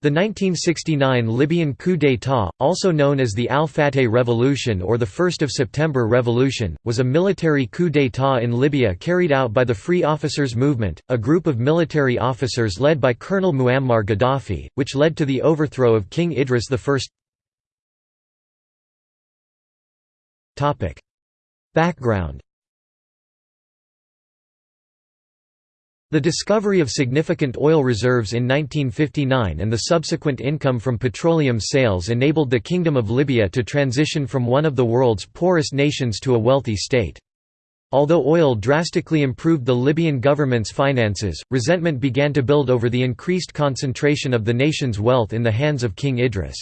The 1969 Libyan coup d'état, also known as the Al-Fateh Revolution or the 1st of September Revolution, was a military coup d'état in Libya carried out by the Free Officers Movement, a group of military officers led by Colonel Muammar Gaddafi, which led to the overthrow of King Idris I. Background The discovery of significant oil reserves in 1959 and the subsequent income from petroleum sales enabled the Kingdom of Libya to transition from one of the world's poorest nations to a wealthy state. Although oil drastically improved the Libyan government's finances, resentment began to build over the increased concentration of the nation's wealth in the hands of King Idris.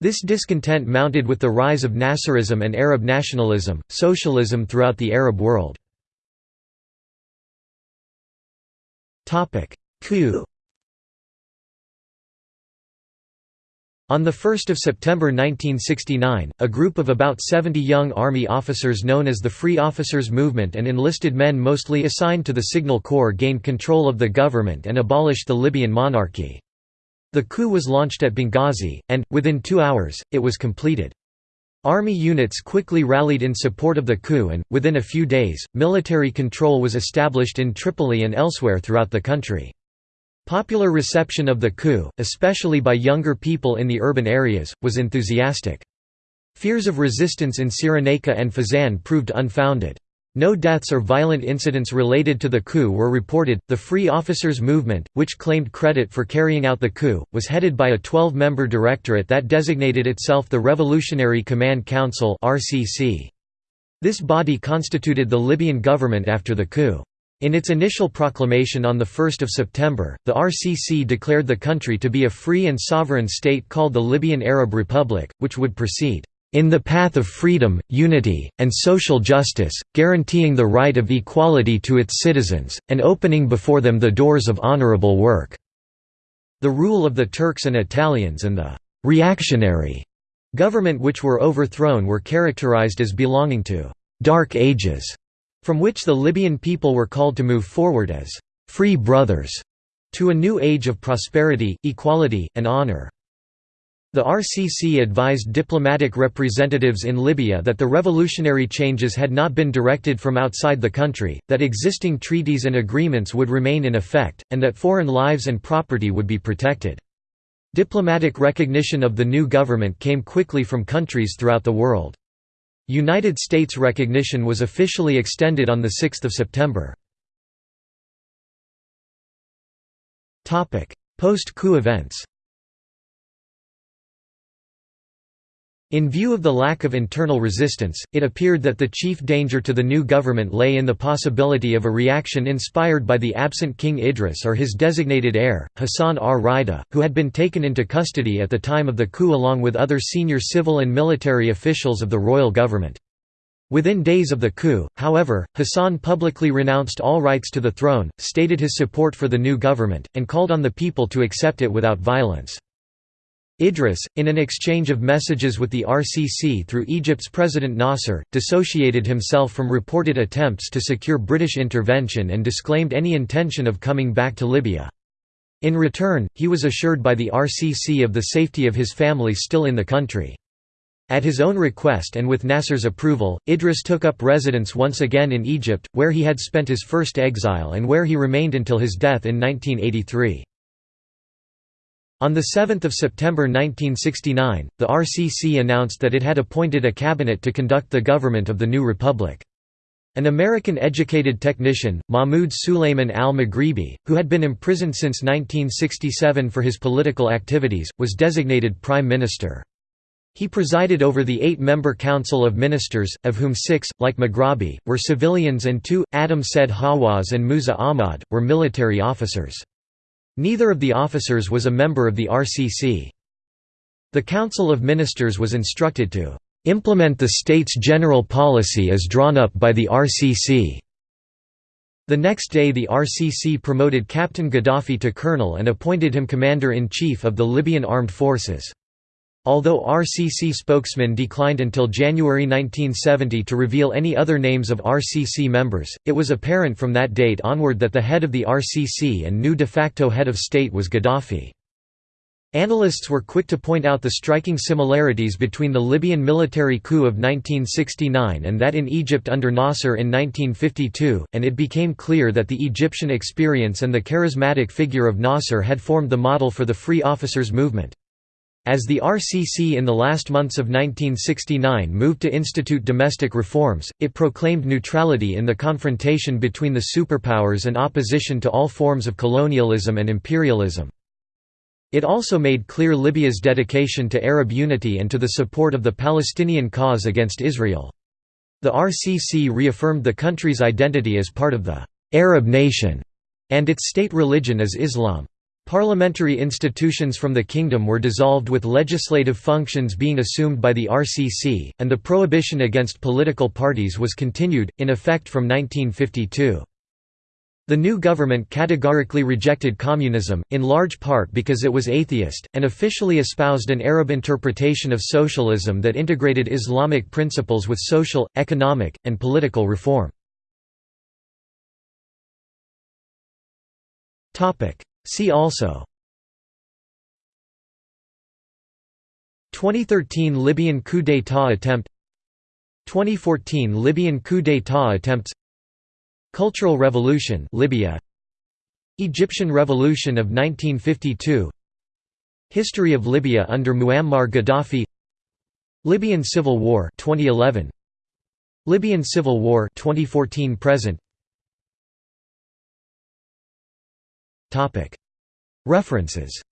This discontent mounted with the rise of Nasserism and Arab nationalism, socialism throughout the Arab world. Coup On 1 September 1969, a group of about 70 young army officers known as the Free Officers Movement and enlisted men mostly assigned to the Signal Corps gained control of the government and abolished the Libyan monarchy. The coup was launched at Benghazi, and, within two hours, it was completed. Army units quickly rallied in support of the coup and, within a few days, military control was established in Tripoli and elsewhere throughout the country. Popular reception of the coup, especially by younger people in the urban areas, was enthusiastic. Fears of resistance in Cyrenaica and Fezzan proved unfounded. No deaths or violent incidents related to the coup were reported. The Free Officers Movement, which claimed credit for carrying out the coup, was headed by a 12 member directorate that designated itself the Revolutionary Command Council. This body constituted the Libyan government after the coup. In its initial proclamation on 1 September, the RCC declared the country to be a free and sovereign state called the Libyan Arab Republic, which would proceed in the path of freedom, unity, and social justice, guaranteeing the right of equality to its citizens, and opening before them the doors of honorable work." The rule of the Turks and Italians and the «reactionary» government which were overthrown were characterized as belonging to «dark ages», from which the Libyan people were called to move forward as «free brothers» to a new age of prosperity, equality, and honor. The RCC advised diplomatic representatives in Libya that the revolutionary changes had not been directed from outside the country, that existing treaties and agreements would remain in effect, and that foreign lives and property would be protected. Diplomatic recognition of the new government came quickly from countries throughout the world. United States recognition was officially extended on 6 September. Post-coup events In view of the lack of internal resistance, it appeared that the chief danger to the new government lay in the possibility of a reaction inspired by the absent King Idris or his designated heir, Hassan ar-Rida, who had been taken into custody at the time of the coup along with other senior civil and military officials of the royal government. Within days of the coup, however, Hassan publicly renounced all rights to the throne, stated his support for the new government, and called on the people to accept it without violence. Idris, in an exchange of messages with the RCC through Egypt's President Nasser, dissociated himself from reported attempts to secure British intervention and disclaimed any intention of coming back to Libya. In return, he was assured by the RCC of the safety of his family still in the country. At his own request and with Nasser's approval, Idris took up residence once again in Egypt, where he had spent his first exile and where he remained until his death in 1983. On 7 September 1969, the RCC announced that it had appointed a cabinet to conduct the government of the new republic. An American-educated technician, Mahmoud Sulayman al-Maghribi, who had been imprisoned since 1967 for his political activities, was designated prime minister. He presided over the eight-member Council of Ministers, of whom six, like Maghrabi, were civilians and two, Adam Said Hawaz and Musa Ahmad, were military officers. Neither of the officers was a member of the RCC. The Council of Ministers was instructed to "...implement the state's general policy as drawn up by the RCC." The next day the RCC promoted Captain Gaddafi to colonel and appointed him commander-in-chief of the Libyan armed forces. Although RCC spokesman declined until January 1970 to reveal any other names of RCC members, it was apparent from that date onward that the head of the RCC and new de facto head of state was Gaddafi. Analysts were quick to point out the striking similarities between the Libyan military coup of 1969 and that in Egypt under Nasser in 1952, and it became clear that the Egyptian experience and the charismatic figure of Nasser had formed the model for the Free Officers movement. As the RCC in the last months of 1969 moved to institute domestic reforms, it proclaimed neutrality in the confrontation between the superpowers and opposition to all forms of colonialism and imperialism. It also made clear Libya's dedication to Arab unity and to the support of the Palestinian cause against Israel. The RCC reaffirmed the country's identity as part of the «Arab nation» and its state religion as Islam. Parliamentary institutions from the kingdom were dissolved with legislative functions being assumed by the RCC, and the prohibition against political parties was continued, in effect from 1952. The new government categorically rejected communism, in large part because it was atheist, and officially espoused an Arab interpretation of socialism that integrated Islamic principles with social, economic, and political reform. See also 2013 Libyan coup d'état attempt 2014 Libyan coup d'état attempts Cultural Revolution Libya Egyptian Revolution of 1952 History of Libya under Muammar Gaddafi Libyan Civil War 2011 Libyan Civil War 2014 present References